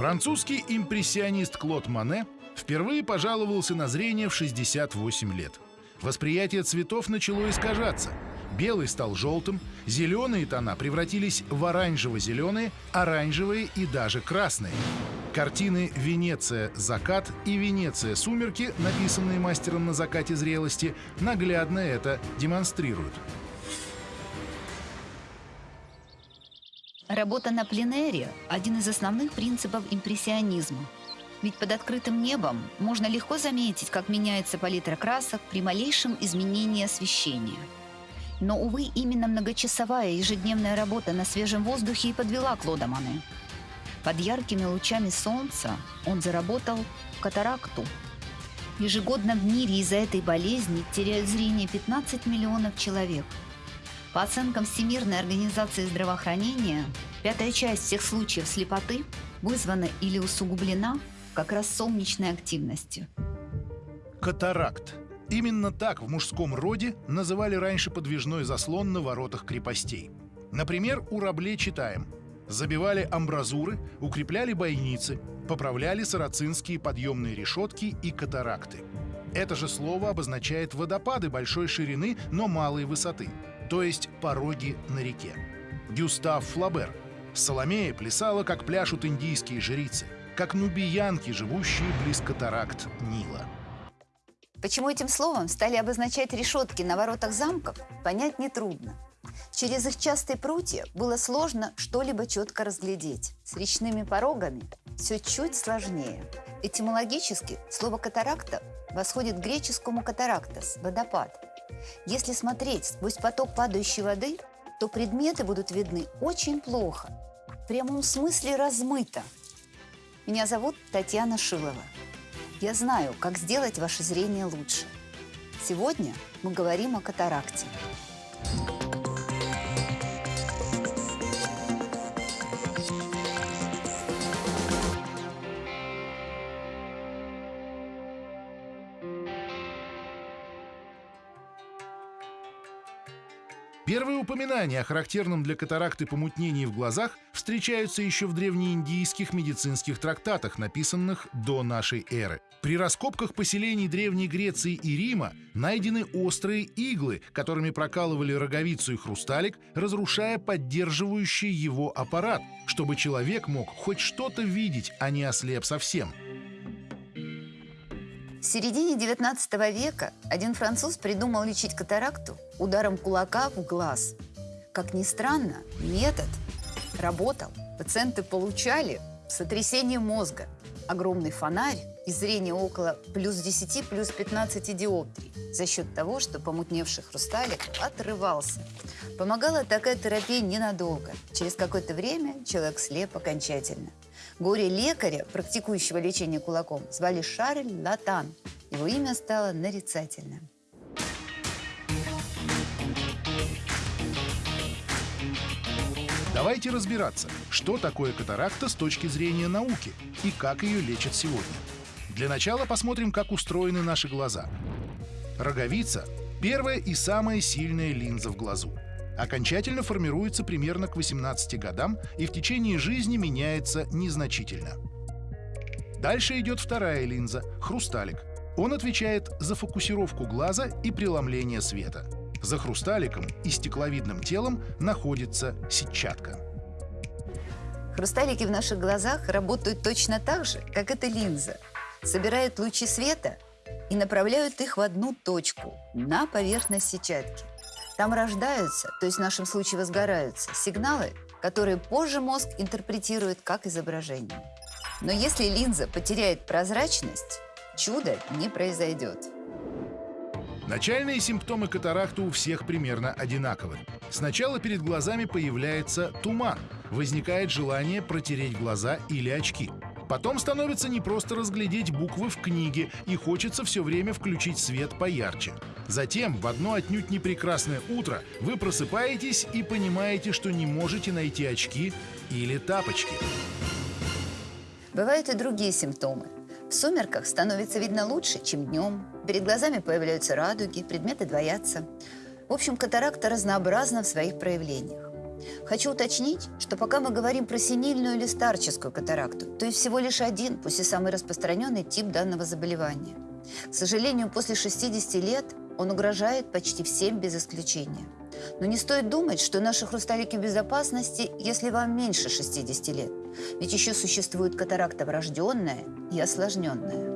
Французский импрессионист Клод Мане впервые пожаловался на зрение в 68 лет. Восприятие цветов начало искажаться. Белый стал желтым, зеленые тона превратились в оранжево-зеленые, оранжевые и даже красные. Картины «Венеция. Закат» и «Венеция. Сумерки», написанные мастером на закате зрелости, наглядно это демонстрируют. Работа на пленэре – один из основных принципов импрессионизма. Ведь под открытым небом можно легко заметить, как меняется палитра красок при малейшем изменении освещения. Но, увы, именно многочасовая ежедневная работа на свежем воздухе и подвела Клода Мане. Под яркими лучами солнца он заработал катаракту. Ежегодно в мире из-за этой болезни теряют зрение 15 миллионов человек. По оценкам Всемирной организации здравоохранения, пятая часть всех случаев слепоты вызвана или усугублена как раз солнечной активностью. Катаракт. Именно так в мужском роде называли раньше подвижной заслон на воротах крепостей. Например, у Рабле читаем – Забивали амбразуры, укрепляли бойницы, поправляли сарацинские подъемные решетки и катаракты. Это же слово обозначает водопады большой ширины, но малой высоты, то есть пороги на реке. Гюстав Флабер. Соломея плясала, как пляшут индийские жрицы, как нубиянки, живущие близ катаракт Нила. Почему этим словом стали обозначать решетки на воротах замков, понять нетрудно. Через их частые прутья было сложно что-либо четко разглядеть. С речными порогами все чуть сложнее. Этимологически слово «катаракта» восходит к греческому «катарактас» – водопад. Если смотреть сквозь поток падающей воды, то предметы будут видны очень плохо, в прямом смысле размыто. Меня зовут Татьяна Шилова. Я знаю, как сделать ваше зрение лучше. Сегодня мы говорим о катаракте. Первые упоминания о характерном для катаракты помутнении в глазах встречаются еще в древнеиндийских медицинских трактатах, написанных до нашей эры. При раскопках поселений Древней Греции и Рима найдены острые иглы, которыми прокалывали роговицу и хрусталик, разрушая поддерживающий его аппарат, чтобы человек мог хоть что-то видеть, а не ослеп совсем. В середине 19 века один француз придумал лечить катаракту ударом кулака в глаз. Как ни странно, метод работал. Пациенты получали сотрясение мозга, огромный фонарь и зрение около плюс 10, плюс 15 диоптрий за счет того, что помутневший хрусталик отрывался. Помогала такая терапия ненадолго. Через какое-то время человек слеп окончательно. Горе-лекаря, практикующего лечение кулаком, звали Шарль Латан. Его имя стало нарицательным. Давайте разбираться, что такое катаракта с точки зрения науки и как ее лечат сегодня. Для начала посмотрим, как устроены наши глаза. Роговица – первая и самая сильная линза в глазу окончательно формируется примерно к 18 годам и в течение жизни меняется незначительно. Дальше идет вторая линза — хрусталик. Он отвечает за фокусировку глаза и преломление света. За хрусталиком и стекловидным телом находится сетчатка. Хрусталики в наших глазах работают точно так же, как эта линза. Собирают лучи света и направляют их в одну точку – на поверхность сетчатки. Там рождаются, то есть в нашем случае возгораются, сигналы, которые позже мозг интерпретирует как изображение. Но если линза потеряет прозрачность, чудо не произойдет. Начальные симптомы катаракты у всех примерно одинаковы. Сначала перед глазами появляется туман, возникает желание протереть глаза или очки – Потом становится не просто разглядеть буквы в книге, и хочется все время включить свет поярче. Затем, в одно отнюдь не прекрасное утро, вы просыпаетесь и понимаете, что не можете найти очки или тапочки. Бывают и другие симптомы. В сумерках становится видно лучше, чем днем. Перед глазами появляются радуги, предметы двоятся. В общем, катаракта разнообразна в своих проявлениях. Хочу уточнить, что пока мы говорим про синильную или старческую катаракту, то есть всего лишь один, пусть и самый распространенный тип данного заболевания. К сожалению, после 60 лет он угрожает почти всем без исключения. Но не стоит думать, что наши хрусталики в безопасности, если вам меньше 60 лет. Ведь еще существует катаракта врожденная и осложненная.